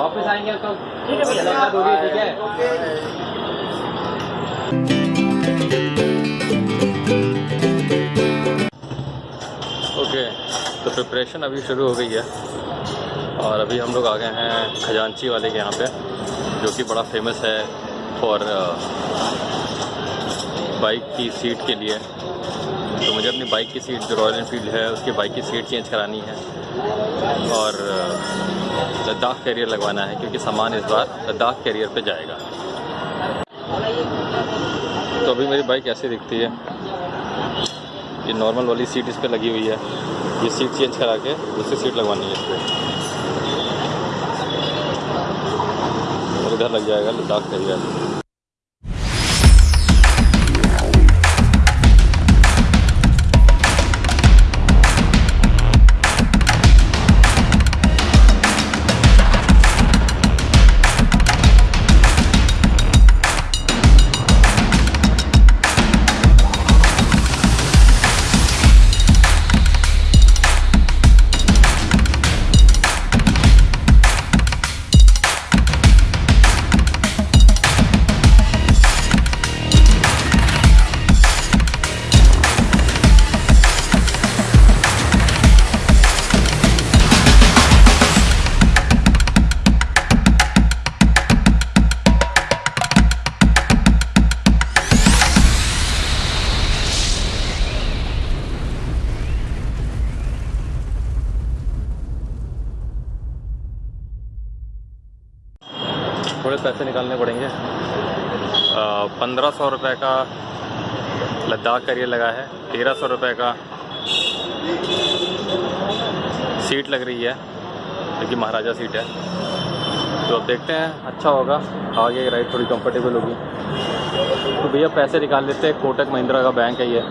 वापस आएँगे तो ठीक है भैया। दोगे ठीक है? ओके तो प्रिपरेशन अभी शुरू हो गई है। और अभी हम लोग आ गए हैं खजांची वाले के यहाँ पे जो कि बड़ा फ़ेमस है फॉर बाइक की सीट के लिए। तो मुझे अपनी बाइक की सीट जो रॉयल इनफील्ड है उसकी बाइक की सीट चेंज करानी है। और अ, लद्दाख कैरियर लगवाना है, क्योंकि सामान इस बार लद्दाख कैरियर पे जाएगा। तो अभी मेरी बाइक ऐसी दिखती है ये नॉर्मल वाली सीट इस पर लगी हुई है। ये सीट चेंज करा के दूसरी सीट लगवानी है इस पर और इधर लग जाएगा लद्दाख कैरियर थोड़े पैसे निकालने पड़ेंगे। पंद्रह सौ रुपये का लद्दाख करियर लगा है, तेरह सौ रुपये का सीट लग रही है, जो कि महाराजा सीट है। तो अब देखते हैं अच्छा होगा, आगे राइड थोड़ी कंफर्टेबल होगी। तो भैया पैसे निकाल लेते हैं, कोटक महिंद्रा का बैंक है ये।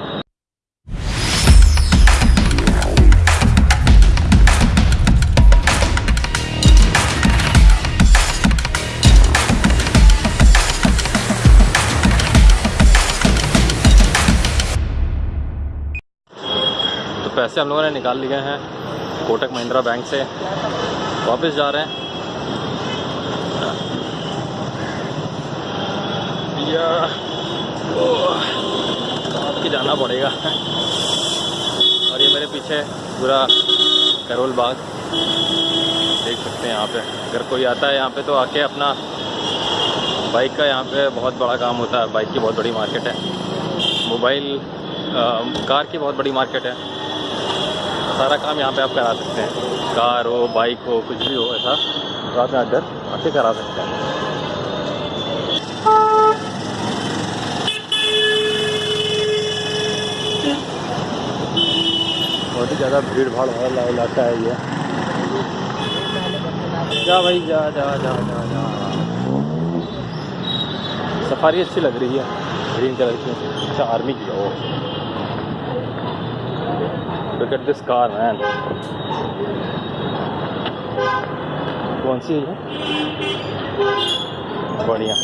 पैसे हम लोगों ने निकाल लिए हैं कोटक महिंद्रा बैंक से। वापस जा रहे हैं। के जाना पड़ेगा। और ये मेरे पीछे पूरा करोल बाग। देख सकते हैं यहाँ पे। अगर कोई आता है यहाँ पे तो आके अपना बाइक का यहाँ पे बहुत बड़ा काम होता है। बाइक की बहुत बड़ी मार्केट है। मोबाइल कार की बहुत बड़ी मार्केट है। सारा काम यहाँ पे आप करा सकते हैं। कार हो बाइक हो, कुछ भी हो, ऐसा तो आप यहाँ आके करा सकते हैं। बहुत ही ज़्यादा भीड़ भाड़ वाला इलाका है ये। जा भाई, जा जा जा जा जा। सफारी अच्छी लग रही है। ग्रीन कलर की। अच्छा आर्मी की, ओ। Look at this car, man. कौन सी है बढ़िया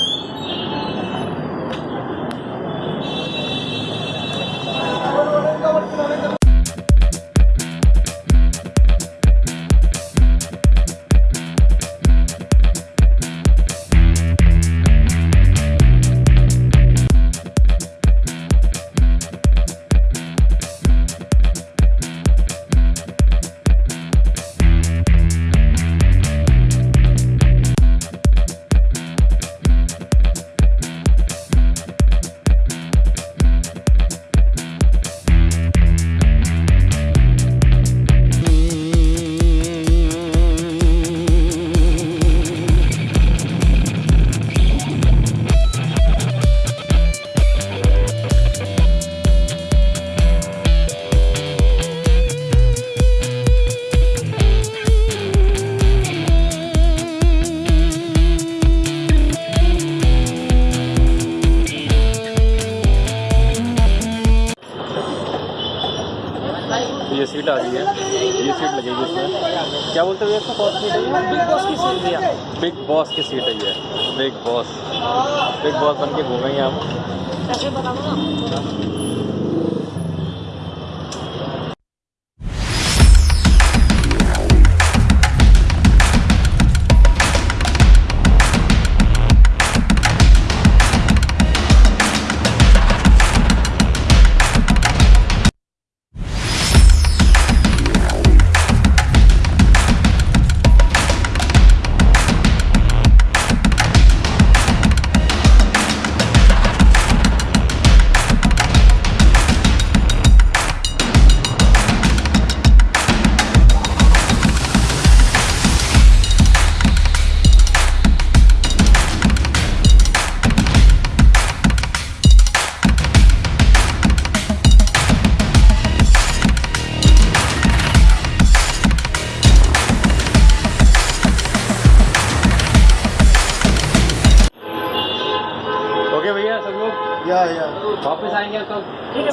सीट आ रही है। ये सीट लगेगी इसमें। क्या बोलते हैं इसको? कौन सीट? है बिग बॉस की सीट भैया। बिग बॉस की सीट है ये। बिग बॉस बिग बॉस बन के घूमेंगे सब लोग? या या। वापस आएँगे तो ठीक है